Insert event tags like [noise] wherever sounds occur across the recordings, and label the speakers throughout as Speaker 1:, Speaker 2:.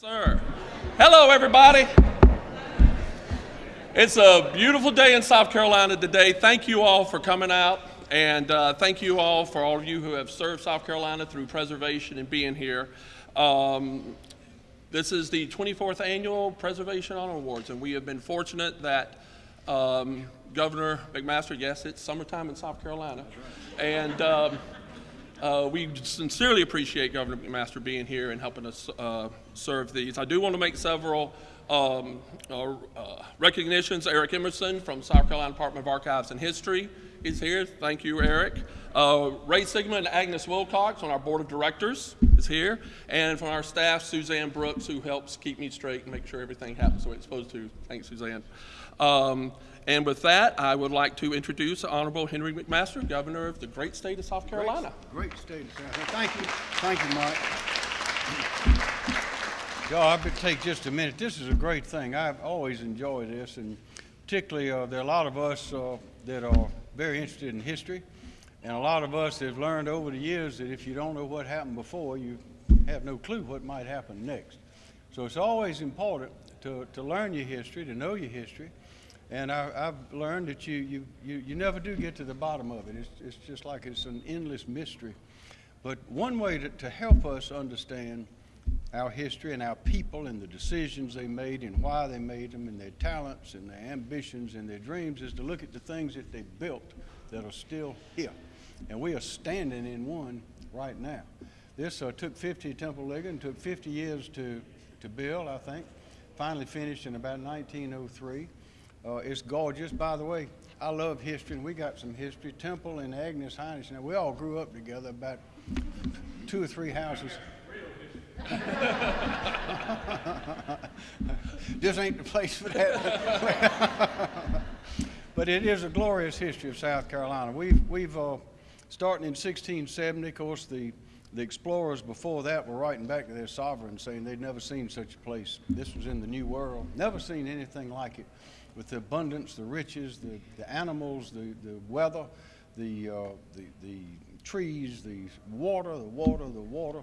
Speaker 1: Sir. Hello, everybody. It's a beautiful day in South Carolina today. Thank you all for coming out, and uh, thank you all for all of you who have served South Carolina through preservation and being here. Um, this is the 24th annual Preservation Honor Awards, and we have been fortunate that um, Governor McMaster, yes, it's summertime in South Carolina, and um, uh, we sincerely appreciate Governor McMaster being here and helping us uh, serve these. I do want to make several um, uh, uh, recognitions. Eric Emerson from South Carolina Department of Archives and History is here. Thank you, Eric. Uh, Ray Sigma and Agnes Wilcox on our board of directors is here. And from our staff, Suzanne Brooks, who helps keep me straight and make sure everything happens the way it's supposed to. Thanks, Suzanne. Um, and with that, I would like to introduce Honorable Henry McMaster, Governor of the great state of South Carolina.
Speaker 2: Great state of South Carolina. Thank you. Thank you, Mike. Y'all, I would take just a minute. This is a great thing. I've always enjoyed this, and particularly uh, there are a lot of us uh, that are very interested in history, and a lot of us have learned over the years that if you don't know what happened before, you have no clue what might happen next. So it's always important to, to learn your history, to know your history, and I, have learned that you, you, you, you never do get to the bottom of it. It's, it's just like it's an endless mystery. But one way to, to help us understand our history and our people and the decisions they made and why they made them and their talents and their ambitions and their dreams is to look at the things that they built that are still here. And we are standing in one right now. This uh, took 50 Temple Ligon, took 50 years to, to build, I think. Finally finished in about 1903. Uh, it's gorgeous. By the way, I love history, and we got some history. Temple and Agnes Heinrich, now we all grew up together about two or three houses. [laughs] this ain't the place for that. [laughs] but it is a glorious history of South Carolina. We've, we've uh, starting in 1670, of course, the, the explorers before that were writing back to their sovereign saying they'd never seen such a place. This was in the New World, never seen anything like it with the abundance, the riches, the, the animals, the, the weather, the, uh, the, the trees, the water, the water, the water.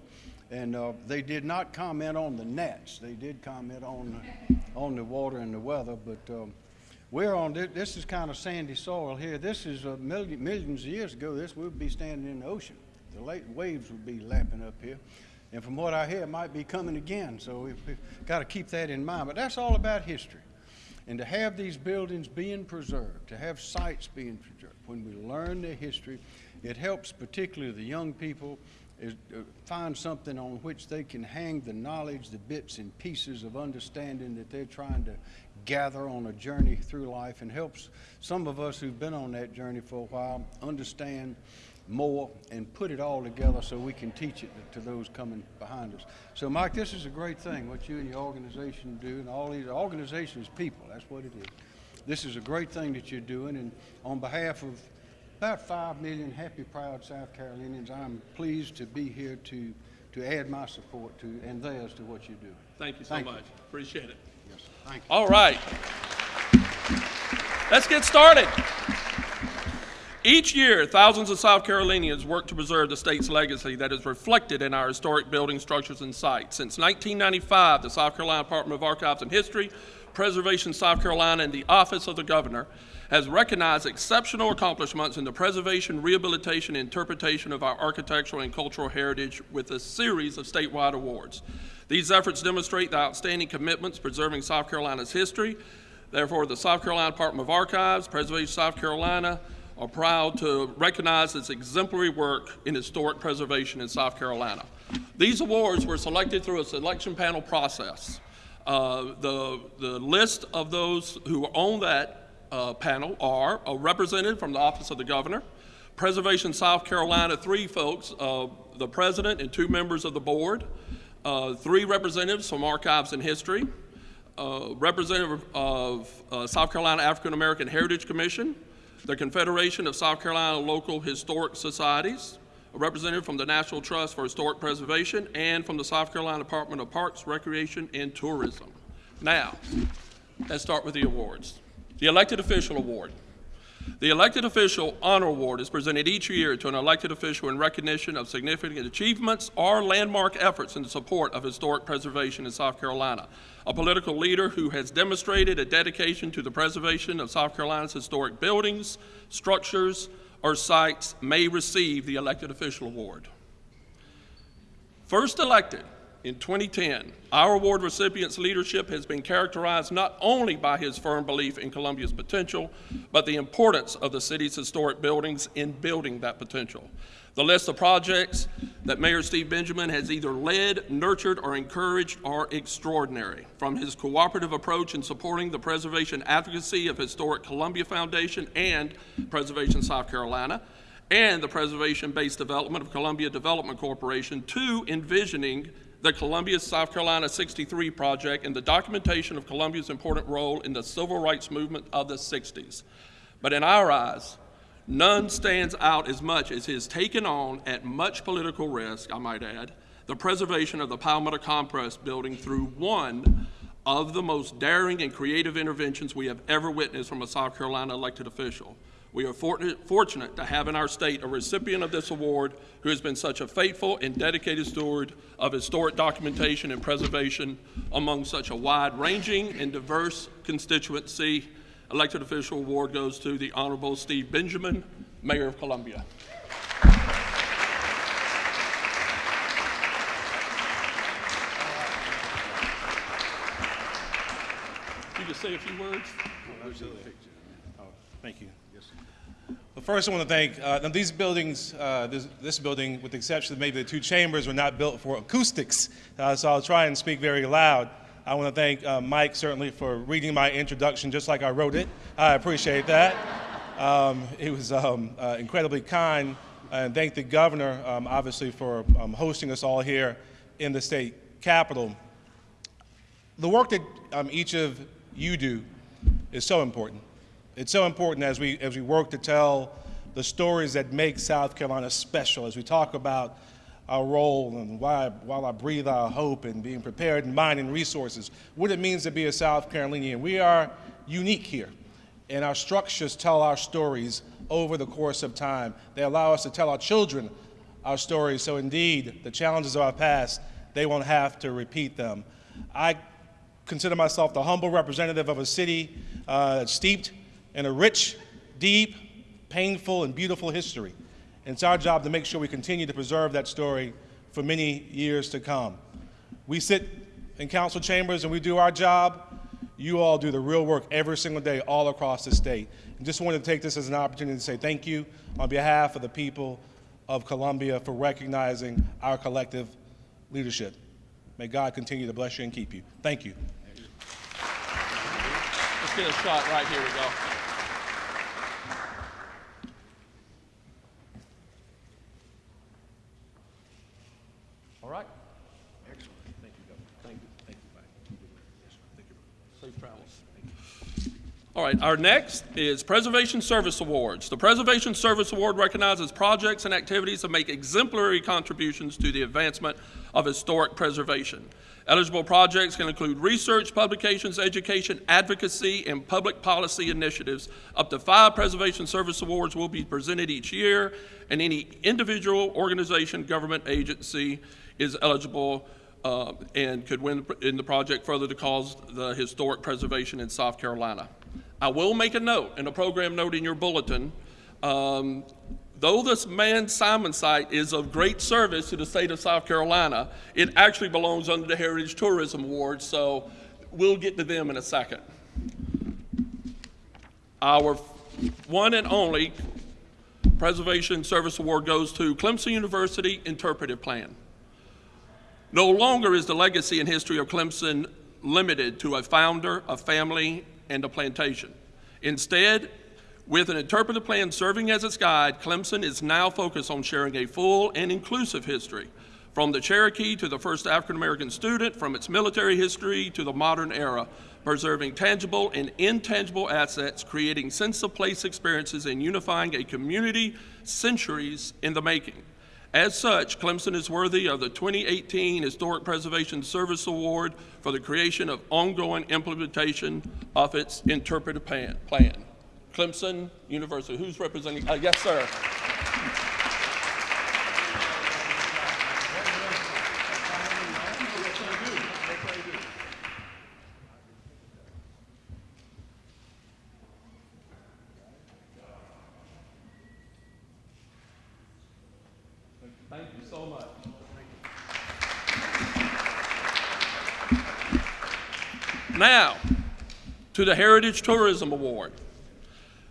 Speaker 2: And uh, they did not comment on the nets. They did comment on, on the water and the weather. But um, we're on this, this is kind of sandy soil here. This is uh, million, millions of years ago. This would be standing in the ocean. The late waves would be lapping up here. And from what I hear, it might be coming again. So we've, we've got to keep that in mind. But that's all about history. And to have these buildings being preserved, to have sites being preserved, when we learn their history, it helps particularly the young people is, uh, find something on which they can hang the knowledge, the bits and pieces of understanding that they're trying to gather on a journey through life and helps some of us who've been on that journey for a while understand more and put it all together so we can teach it to those coming behind us. So, Mike, this is a great thing, what you and your organization do, and all these organizations, people, that's what it is. This is a great thing that you're doing, and on behalf of about 5 million happy, proud South Carolinians, I'm pleased to be here to, to add my support to and theirs to what you're doing.
Speaker 1: Thank you so
Speaker 2: Thank
Speaker 1: much.
Speaker 2: you.
Speaker 1: Appreciate it.
Speaker 2: Yes, thank you.
Speaker 1: All right. Let's get started. Each year, thousands of South Carolinians work to preserve the state's legacy that is reflected in our historic buildings, structures, and sites. Since 1995, the South Carolina Department of Archives and History, Preservation South Carolina, and the Office of the Governor has recognized exceptional accomplishments in the preservation, rehabilitation, and interpretation of our architectural and cultural heritage with a series of statewide awards. These efforts demonstrate the outstanding commitments preserving South Carolina's history. Therefore, the South Carolina Department of Archives, Preservation South Carolina, are proud to recognize its exemplary work in historic preservation in South Carolina. These awards were selected through a selection panel process. Uh, the, the list of those who are on that uh, panel are a representative from the Office of the Governor, Preservation South Carolina, three folks, uh, the president and two members of the board, uh, three representatives from Archives and History, uh, representative of uh, South Carolina African American Heritage Commission, the Confederation of South Carolina Local Historic Societies, a representative from the National Trust for Historic Preservation, and from the South Carolina Department of Parks, Recreation, and Tourism. Now, let's start with the awards. The Elected Official Award. The elected official honor award is presented each year to an elected official in recognition of significant achievements or landmark efforts in the support of historic preservation in South Carolina. A political leader who has demonstrated a dedication to the preservation of South Carolina's historic buildings, structures, or sites may receive the elected official award. First elected in 2010, our award recipient's leadership has been characterized not only by his firm belief in Columbia's potential, but the importance of the city's historic buildings in building that potential. The list of projects that Mayor Steve Benjamin has either led, nurtured, or encouraged are extraordinary. From his cooperative approach in supporting the preservation advocacy of Historic Columbia Foundation and Preservation South Carolina, and the preservation-based development of Columbia Development Corporation to envisioning the Columbia, South Carolina 63 project and the documentation of Columbia's important role in the civil rights movement of the 60s. But in our eyes, none stands out as much as his taken on, at much political risk, I might add, the preservation of the Palmetto Compress building through one of the most daring and creative interventions we have ever witnessed from a South Carolina elected official. We are fortunate, to have in our state a recipient of this award who has been such a faithful and dedicated steward of historic documentation and preservation among such a wide-ranging and diverse constituency. Elected official award goes to the Honorable Steve Benjamin, Mayor of Columbia. You can say a few words?
Speaker 3: Oh, Thank you. Well, first, I want to thank, uh, these buildings, uh, this, this building, with the exception of maybe the two chambers, were not built for acoustics, uh, so I'll try and speak very loud. I want to thank uh, Mike certainly for reading my introduction just like I wrote it. I appreciate that. Um, he was um, uh, incredibly kind, and thank the governor, um, obviously, for um, hosting us all here in the state capitol. The work that um, each of you do is so important. It's so important as we, as we work to tell the stories that make South Carolina special, as we talk about our role and why, while I breathe our hope and being prepared in mind and resources, what it means to be a South Carolinian. We are unique here, and our structures tell our stories over the course of time. They allow us to tell our children our stories, so indeed, the challenges of our past, they won't have to repeat them. I consider myself the humble representative of a city uh, steeped in a rich, deep, painful, and beautiful history. And it's our job to make sure we continue to preserve that story for many years to come. We sit in council chambers and we do our job. You all do the real work every single day all across the state. And just wanted to take this as an opportunity to say thank you on behalf of the people of Columbia for recognizing our collective leadership. May God continue to bless you and keep you. Thank you.
Speaker 1: Let's get a shot right here we go. All right.
Speaker 3: Excellent. Thank you, Governor. Thank you. Thank you, Mike. Thank you.
Speaker 1: Safe travels. All right, our next is Preservation Service Awards. The Preservation Service Award recognizes projects and activities that make exemplary contributions to the advancement of historic preservation. Eligible projects can include research, publications, education, advocacy, and public policy initiatives. Up to five Preservation Service Awards will be presented each year, and any individual, organization, government agency is eligible uh, and could win in the project further to cause the historic preservation in South Carolina. I will make a note, and a program note in your bulletin. Um, though this Mann Simon site is of great service to the state of South Carolina, it actually belongs under the Heritage Tourism Award, so we'll get to them in a second. Our one and only Preservation Service Award goes to Clemson University Interpretive Plan. No longer is the legacy and history of Clemson limited to a founder, a family, and a plantation. Instead, with an interpretive plan serving as its guide, Clemson is now focused on sharing a full and inclusive history, from the Cherokee to the first African American student, from its military history to the modern era, preserving tangible and intangible assets, creating sense of place experiences, and unifying a community centuries in the making. As such, Clemson is worthy of the 2018 Historic Preservation Service Award for the creation of ongoing implementation of its interpretive plan. Clemson University. Who's representing? Uh, yes, sir. To the Heritage Tourism Award.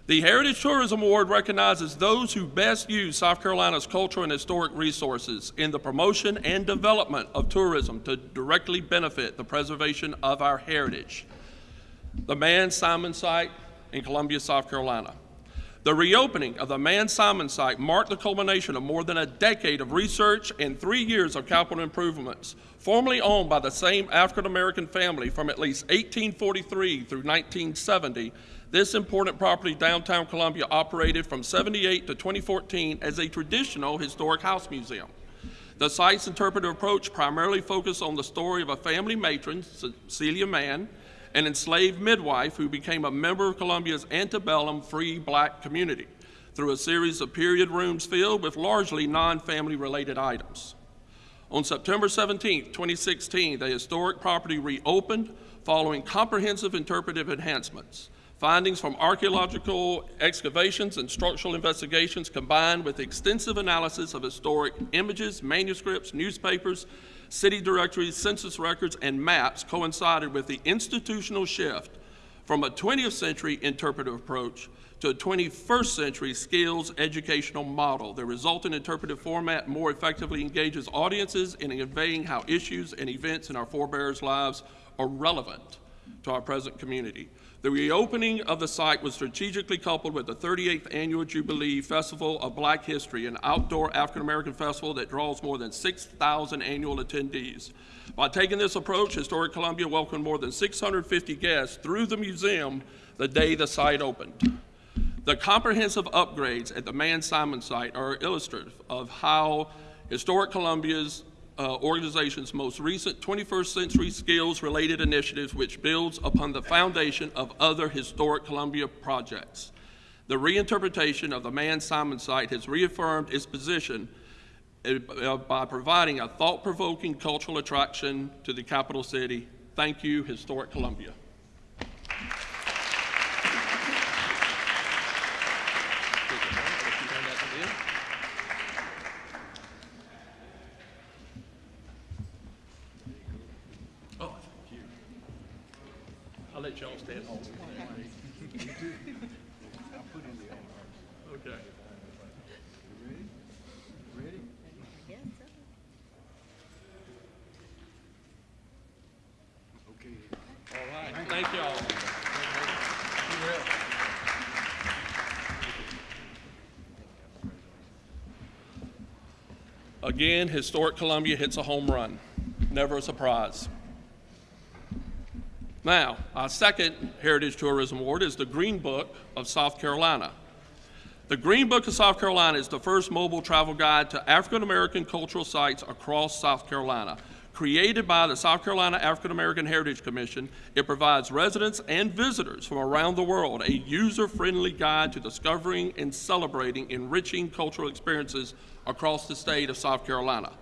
Speaker 1: The Heritage Tourism Award recognizes those who best use South Carolina's cultural and historic resources in the promotion and development of tourism to directly benefit the preservation of our heritage. The Mann Simon site in Columbia, South Carolina. The reopening of the Mann Simon site marked the culmination of more than a decade of research and three years of capital improvements, formerly owned by the same African American family from at least 1843 through 1970. This important property downtown Columbia operated from 78 to 2014 as a traditional historic house museum. The site's interpretive approach primarily focused on the story of a family matron, Celia Mann, an enslaved midwife who became a member of Columbia's antebellum free black community through a series of period rooms filled with largely non-family related items. On September 17, 2016, the historic property reopened following comprehensive interpretive enhancements. Findings from archaeological excavations and structural investigations combined with extensive analysis of historic images, manuscripts, newspapers, city directories, census records, and maps coincided with the institutional shift from a 20th century interpretive approach to a 21st century skills educational model. The resulting interpretive format more effectively engages audiences in conveying how issues and events in our forebears' lives are relevant to our present community. The reopening of the site was strategically coupled with the 38th Annual Jubilee Festival of Black History, an outdoor African American festival that draws more than 6,000 annual attendees. By taking this approach, Historic Columbia welcomed more than 650 guests through the museum the day the site opened. The comprehensive upgrades at the Mann Simon site are illustrative of how Historic Columbia's uh, organization's most recent 21st century skills related initiatives, which builds upon the foundation of other historic Columbia projects. The reinterpretation of the Mann Simon site has reaffirmed its position uh, by providing a thought provoking cultural attraction to the capital city. Thank you, Historic Columbia. Oh, thank you. I'll let y'all stand on. Okay.
Speaker 2: Okay.
Speaker 1: All right, thank y'all. Again, Historic Columbia hits a home run. Never a surprise. Now, our second Heritage Tourism Award is the Green Book of South Carolina. The Green Book of South Carolina is the first mobile travel guide to African American cultural sites across South Carolina. Created by the South Carolina African American Heritage Commission, it provides residents and visitors from around the world a user friendly guide to discovering and celebrating enriching cultural experiences across the state of South Carolina.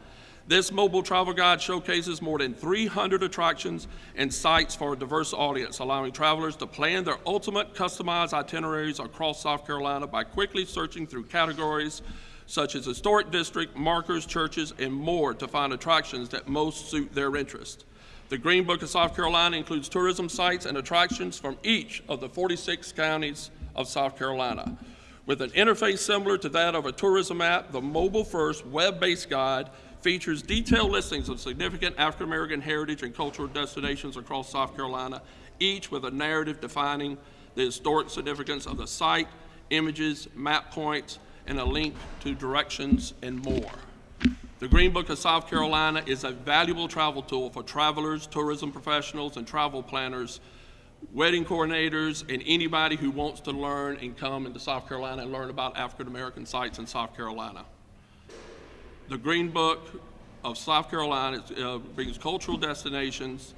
Speaker 1: This mobile travel guide showcases more than 300 attractions and sites for a diverse audience, allowing travelers to plan their ultimate customized itineraries across South Carolina by quickly searching through categories such as historic district, markers, churches, and more to find attractions that most suit their interest. The Green Book of South Carolina includes tourism sites and attractions from each of the 46 counties of South Carolina. With an interface similar to that of a tourism app, the mobile-first, web-based guide features detailed listings of significant African American heritage and cultural destinations across South Carolina, each with a narrative defining the historic significance of the site, images, map points, and a link to directions and more. The Green Book of South Carolina is a valuable travel tool for travelers, tourism professionals, and travel planners, wedding coordinators, and anybody who wants to learn and come into South Carolina and learn about African American sites in South Carolina. The Green Book of South Carolina uh, brings cultural destinations,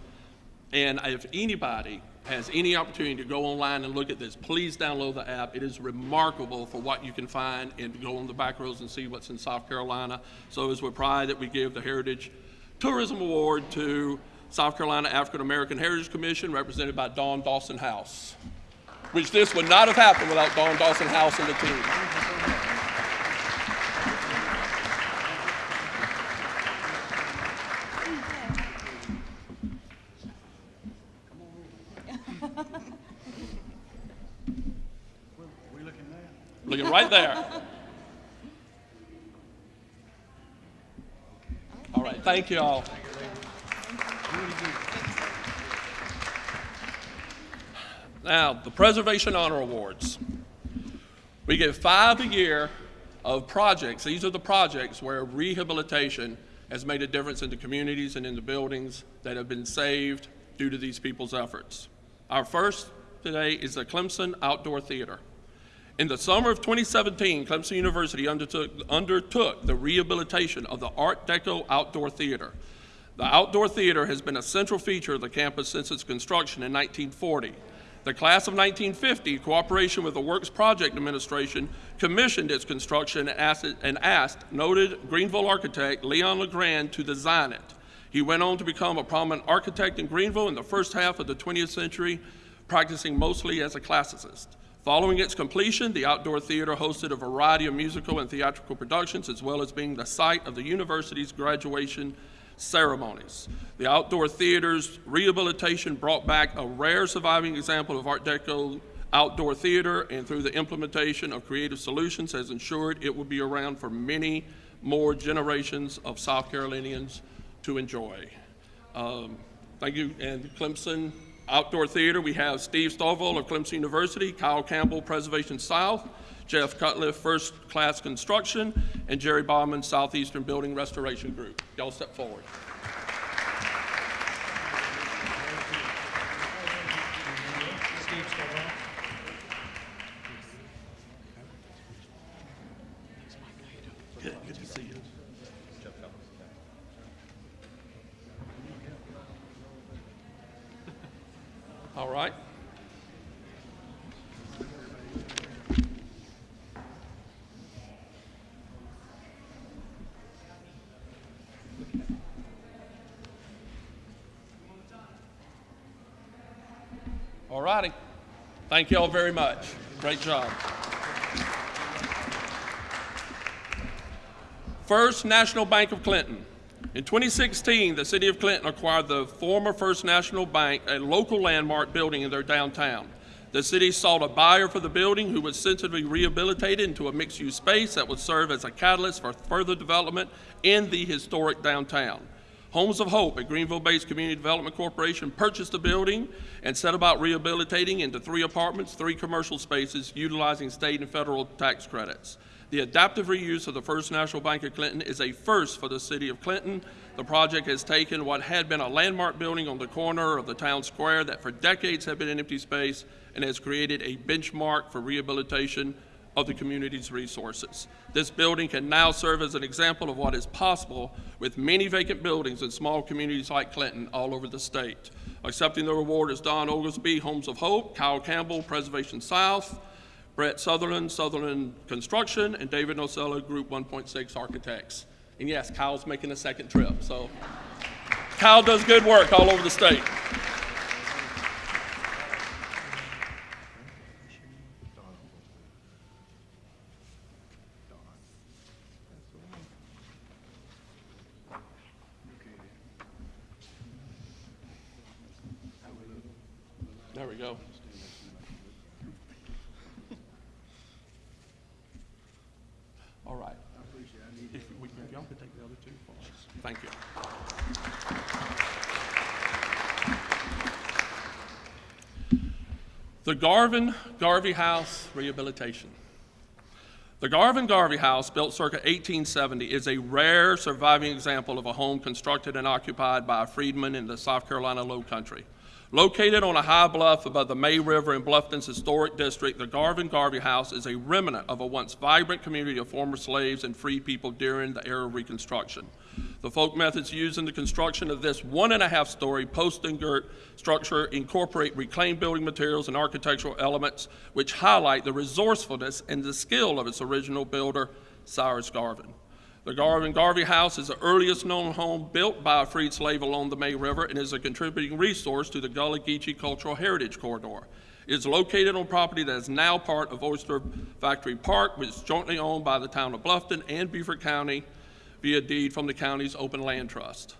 Speaker 1: and if anybody has any opportunity to go online and look at this, please download the app. It is remarkable for what you can find and go on the back roads and see what's in South Carolina. So it's with pride that we give the Heritage Tourism Award to South Carolina African American Heritage Commission, represented by Dawn Dawson House, which this would not have happened without Dawn Dawson House and the team. Right there. All right, thank you all. Now, the Preservation Honor Awards. We give five a year of projects. These are the projects where rehabilitation has made a difference in the communities and in the buildings that have been saved due to these people's efforts. Our first today is the Clemson Outdoor Theater. In the summer of 2017, Clemson University undertook, undertook the rehabilitation of the Art Deco Outdoor Theater. The outdoor theater has been a central feature of the campus since its construction in 1940. The class of 1950, in cooperation with the Works Project Administration, commissioned its construction and asked, and asked noted Greenville architect Leon LeGrand to design it. He went on to become a prominent architect in Greenville in the first half of the 20th century, practicing mostly as a classicist. Following its completion, the outdoor theater hosted a variety of musical and theatrical productions, as well as being the site of the university's graduation ceremonies. The outdoor theater's rehabilitation brought back a rare surviving example of Art Deco outdoor theater, and through the implementation of creative solutions, has ensured it will be around for many more generations of South Carolinians to enjoy. Um, Thank you. And Clemson Outdoor Theater, we have Steve Stovall of Clemson University, Kyle Campbell, Preservation South, Jeff Cutliff, First Class Construction, and Jerry Bauman, Southeastern Building Restoration Group. Y'all step forward. Good, good to see you. All right. All righty. Thank you all very much. Great job. First National Bank of Clinton. In 2016, the city of Clinton acquired the former First National Bank, a local landmark building in their downtown. The city sought a buyer for the building who would sensibly rehabilitate it into a mixed-use space that would serve as a catalyst for further development in the historic downtown. Homes of Hope, a Greenville-based community development corporation, purchased the building and set about rehabilitating into three apartments, three commercial spaces, utilizing state and federal tax credits. The adaptive reuse of the First National Bank of Clinton is a first for the city of Clinton. The project has taken what had been a landmark building on the corner of the town square that for decades had been an empty space and has created a benchmark for rehabilitation of the community's resources. This building can now serve as an example of what is possible with many vacant buildings in small communities like Clinton all over the state. Accepting the reward is Don Oglesby, Homes of Hope, Kyle Campbell, Preservation South, Brett Sutherland, Sutherland Construction, and David Nocella, Group 1.6 Architects. And yes, Kyle's making a second trip, so Kyle does good work all over the state. There we go. All right. If we can, if y'all could take the other two for us. Thank you. The Garvin Garvey House Rehabilitation. The Garvin Garvey House, built circa 1870, is a rare surviving example of a home constructed and occupied by a freedman in the South Carolina Low Country. Located on a high bluff above the May River in Bluffton's historic district, the Garvin Garvey House is a remnant of a once vibrant community of former slaves and free people during the era of Reconstruction. The folk methods used in the construction of this one and a half story post and girt structure incorporate reclaimed building materials and architectural elements which highlight the resourcefulness and the skill of its original builder, Cyrus Garvin. The Garvin Garvey House is the earliest known home built by a freed slave along the May River and is a contributing resource to the Gullah Geechee Cultural Heritage Corridor. It is located on property that is now part of Oyster Factory Park, which is jointly owned by the town of Bluffton and Beaufort County via deed from the county's open land trust.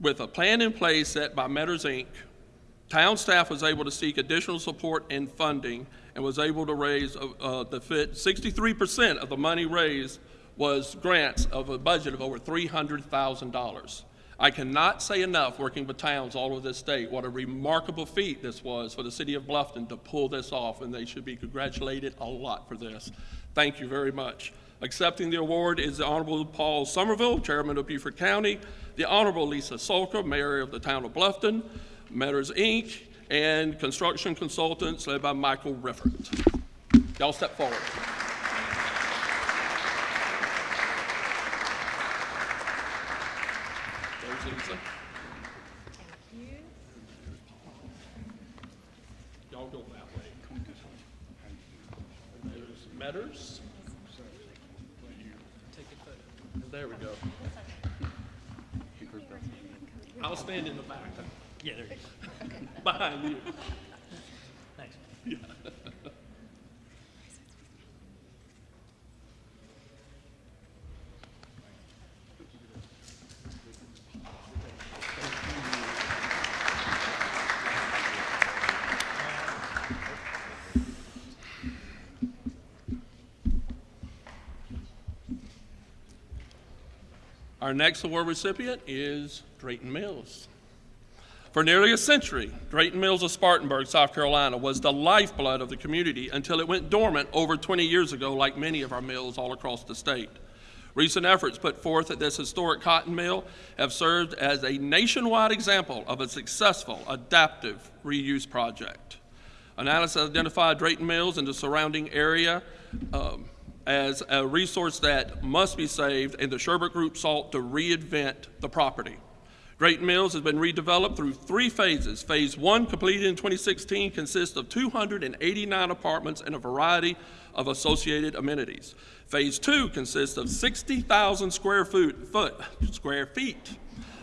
Speaker 1: With a plan in place set by Meadors Inc., town staff was able to seek additional support and funding and was able to raise uh, uh, the fit 63% of the money raised was grants of a budget of over $300,000. I cannot say enough, working with towns all over this state, what a remarkable feat this was for the city of Bluffton to pull this off, and they should be congratulated a lot for this. Thank you very much. Accepting the award is the Honorable Paul Sommerville, Chairman of Beaufort County, the Honorable Lisa Sulka, Mayor of the town of Bluffton, Meadors Inc., and construction consultants led by Michael Riffert. Y'all step forward. There's Lisa. Y'all go that way. There's Meadors. There we go. I'll stand in the back.
Speaker 4: Yeah, there you go.
Speaker 1: Behind you.
Speaker 4: Thanks.
Speaker 1: Our next award recipient is Drayton Mills. For nearly a century, Drayton Mills of Spartanburg, South Carolina, was the lifeblood of the community until it went dormant over 20 years ago, like many of our mills all across the state. Recent efforts put forth at this historic cotton mill have served as a nationwide example of a successful adaptive reuse project. Analysis identified Drayton Mills and the surrounding area um, as a resource that must be saved, and the Sherbert Group sought to reinvent the property. Drayton Mills has been redeveloped through three phases. Phase one, completed in 2016, consists of 289 apartments and a variety of associated amenities. Phase two consists of 60,000 square foot, foot, square feet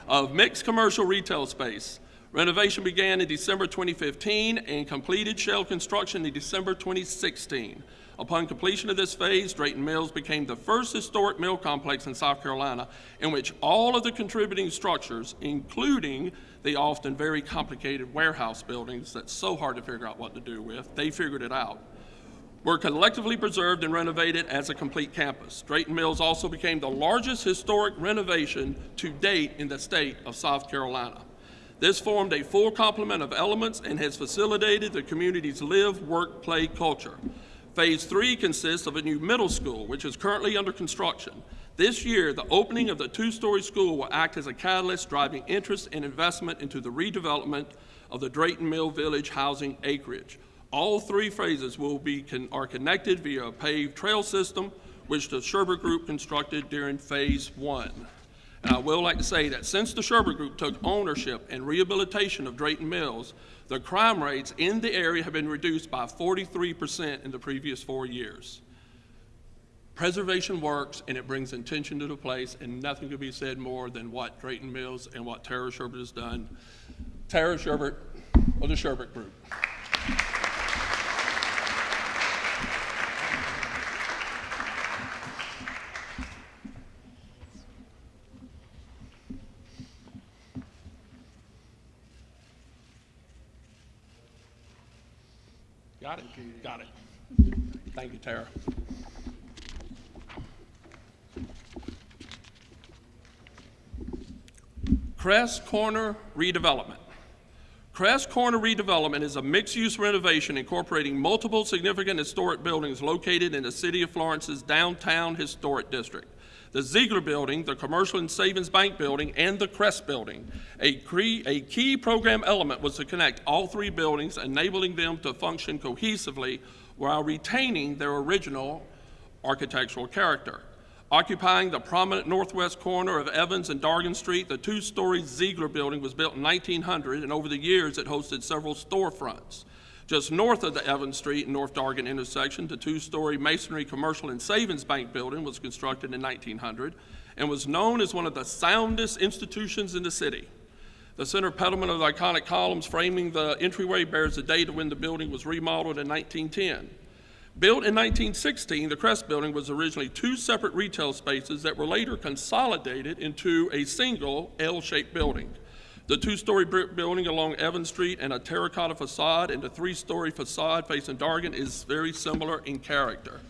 Speaker 1: of mixed commercial retail space. Renovation began in December 2015 and completed shell construction in December 2016. Upon completion of this phase, Drayton Mills became the first historic mill complex in South Carolina in which all of the contributing structures, including the often very complicated warehouse buildings that's so hard to figure out what to do with, they figured it out were collectively preserved and renovated as a complete campus. Drayton Mills also became the largest historic renovation to date in the state of South Carolina. This formed a full complement of elements and has facilitated the community's live, work, play culture. Phase three consists of a new middle school, which is currently under construction. This year, the opening of the two-story school will act as a catalyst driving interest and investment into the redevelopment of the Drayton Mill Village housing acreage. All three phases will be con- are connected via a paved trail system, which the Sherbert Group constructed during Phase One. And I will like to say that since the Sherbert Group took ownership and rehabilitation of Drayton Mills, the crime rates in the area have been reduced by 43% in the previous four years. Preservation works and it brings intention to the place, and nothing could be said more than what Drayton Mills and what Tara Sherbert has done. Tara Sherbert of the Sherbert Group. Got it? Got it. Thank you, Tara. Crest Corner redevelopment. Crest Corner redevelopment is a mixed-use renovation incorporating multiple significant historic buildings located in the city of Florence's downtown historic district. The Ziegler Building, the Commercial and Savings Bank Building, and the Crest Building. A, a key program element was to connect all three buildings, enabling them to function cohesively while retaining their original architectural character. Occupying the prominent northwest corner of Evans and Dargan Street, the two-story Ziegler Building was built in 1900, and over the years, it hosted several storefronts. Just north of the Evans Street and North Dargan intersection, the two-story masonry commercial and savings bank building was constructed in 1900 and was known as one of the soundest institutions in the city. The center pediment of the iconic columns framing the entryway bears the date of when the building was remodeled in 1910. Built in 1916, the Crest Building was originally two separate retail spaces that were later consolidated into a single L-shaped building. The two-story brick building along Evans Street and a terracotta facade and the three-story facade facing Dargan is very similar in character.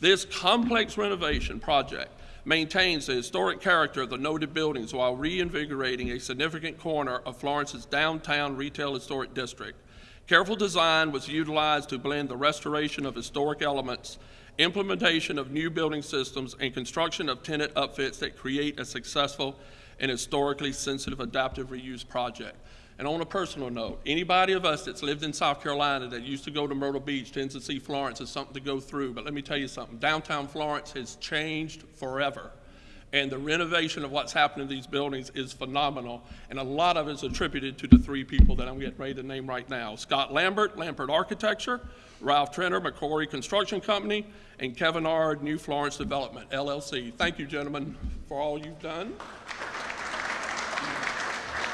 Speaker 1: This complex renovation project maintains the historic character of the noted buildings while reinvigorating a significant corner of Florence's downtown retail historic district. Careful design was utilized to blend the restoration of historic elements, implementation of new building systems, and construction of tenant upfits that create a successful and historically sensitive adaptive reuse project. And on a personal note, anybody of us that's lived in South Carolina that used to go to Myrtle Beach tends to see Florence as something to go through. But let me tell you something downtown Florence has changed forever. And the renovation of what's happened in these buildings is phenomenal. And a lot of it is attributed to the three people that I'm getting ready to name right now Scott Lambert, Lambert Architecture, Ralph Trenner, McCory Construction Company, and Kevin Ard, New Florence Development, LLC. Thank you, gentlemen, for all you've done.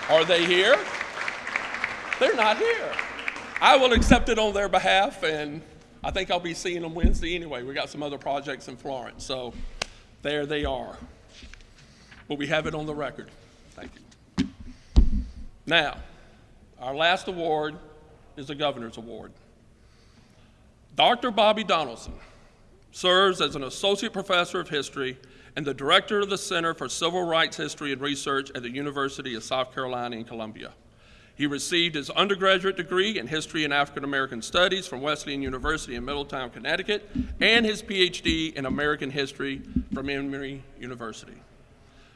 Speaker 1: Are they here? They're not here. I will accept it on their behalf, and I think I'll be seeing them Wednesday anyway. We got some other projects in Florence, so there they are. But we have it on the record. Thank you. Now, our last award is the Governor's Award. Dr. Bobby Donaldson serves as an associate professor of history and the director of the Center for Civil Rights History and Research at the University of South Carolina in Columbia. He received his undergraduate degree in History and African American Studies from Wesleyan University in Middletown, Connecticut, and his PhD in American History from Emory University.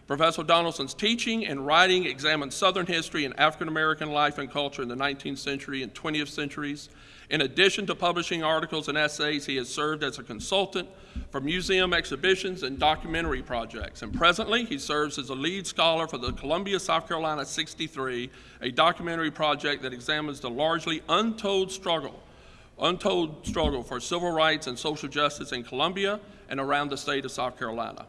Speaker 1: Professor Donaldson's teaching and writing examined Southern history and African American life and culture in the 19th century and 20th centuries. In addition to publishing articles and essays, he has served as a consultant for museum exhibitions and documentary projects. And presently, he serves as a lead scholar for the Columbia, South Carolina 63, a documentary project that examines the largely untold struggle, untold struggle for civil rights and social justice in Columbia and around the state of South Carolina.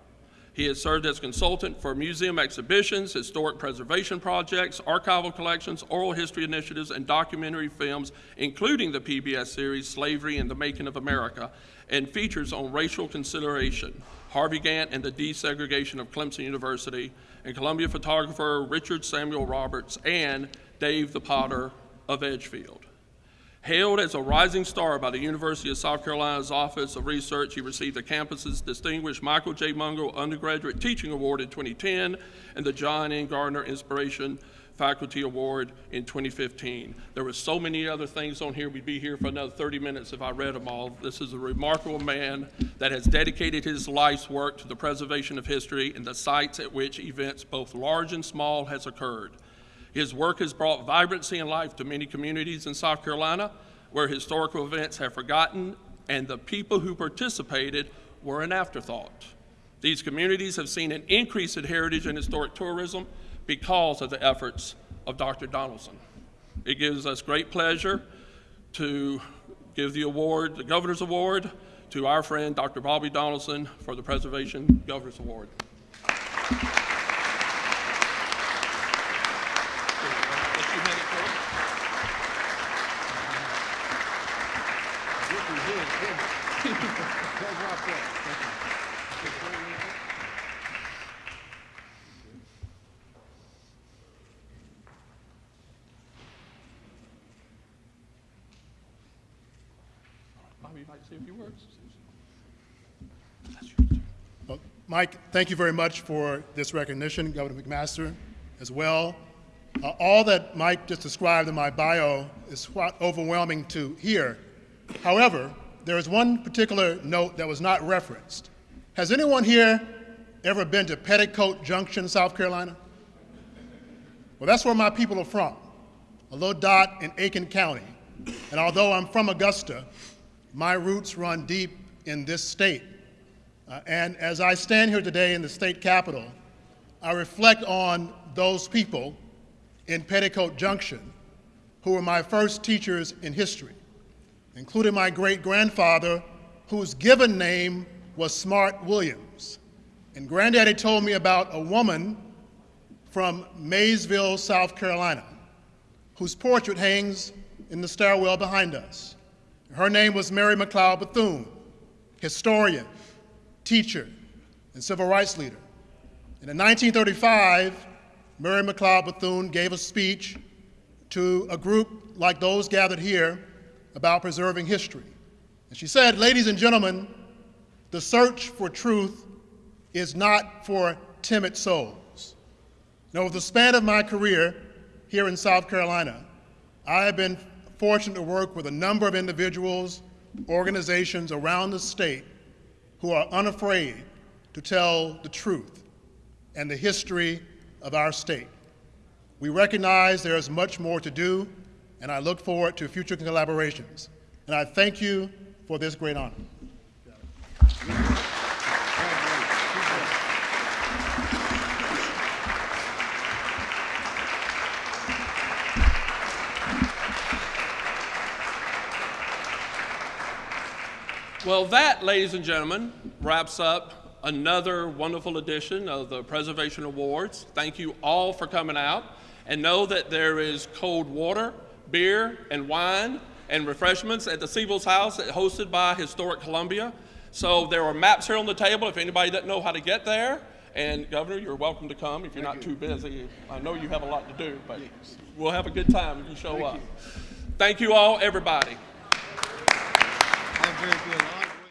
Speaker 1: He has served as consultant for museum exhibitions, historic preservation projects, archival collections, oral history initiatives, and documentary films, including the PBS series Slavery and the Making of America, and features on racial consideration, Harvey Gantt and the desegregation of Clemson University, and Columbia photographer Richard Samuel Roberts, and Dave the Potter of Edgefield. Hailed as a rising star by the University of South Carolina's Office of Research, he received the campus's distinguished Michael J. Mungo Undergraduate Teaching Award in 2010 and the John N. Gardner Inspiration Faculty Award in 2015. There were so many other things on here. We'd be here for another 30 minutes if I read them all. This is a remarkable man that has dedicated his life's work to the preservation of history and the sites at which events both large and small has occurred. His work has brought vibrancy and life to many communities in South Carolina where historical events have forgotten and the people who participated were an afterthought. These communities have seen an increase in heritage and historic tourism because of the efforts of Dr. Donaldson. It gives us great pleasure to give the award, the Governor's Award, to our friend Dr. Bobby Donaldson for the Preservation Governor's Award.
Speaker 5: Well, Mike, thank you very much for this recognition, Governor McMaster, as well. Uh, all that Mike just described in my bio is overwhelming to hear. However, there is one particular note that was not referenced. Has anyone here ever been to Petticoat Junction, South Carolina? Well, that's where my people are from, a little dot in Aiken County. And although I'm from Augusta, my roots run deep in this state. Uh, and as I stand here today in the state capitol, I reflect on those people in Petticoat Junction who were my first teachers in history, including my great grandfather, whose given name was Smart Williams. And Granddaddy told me about a woman from Mayesville, South Carolina, whose portrait hangs in the stairwell behind us. Her name was Mary McLeod Bethune, historian, teacher, and civil rights leader. And in 1935, Mary McLeod Bethune gave a speech to a group like those gathered here about preserving history. And she said, Ladies and gentlemen, the search for truth is not for timid souls. Now, over the span of my career here in South Carolina, I have been fortunate to work with a number of individuals, organizations around the state who are unafraid to tell the truth and the history of our state. We recognize there is much more to do, and I look forward to future collaborations. And I thank you for this great honor.
Speaker 1: Well, that, ladies and gentlemen, wraps up another wonderful edition of the Preservation Awards. Thank you all for coming out. And know that there is cold water, beer, and wine and refreshments at the Seibels House hosted by Historic Columbia. So there are maps here on the table if anybody doesn't know how to get there. And Governor, you're welcome to come if you're not too busy. I know you have a lot to do, but we'll have a good time if you show up. Thank you all, everybody.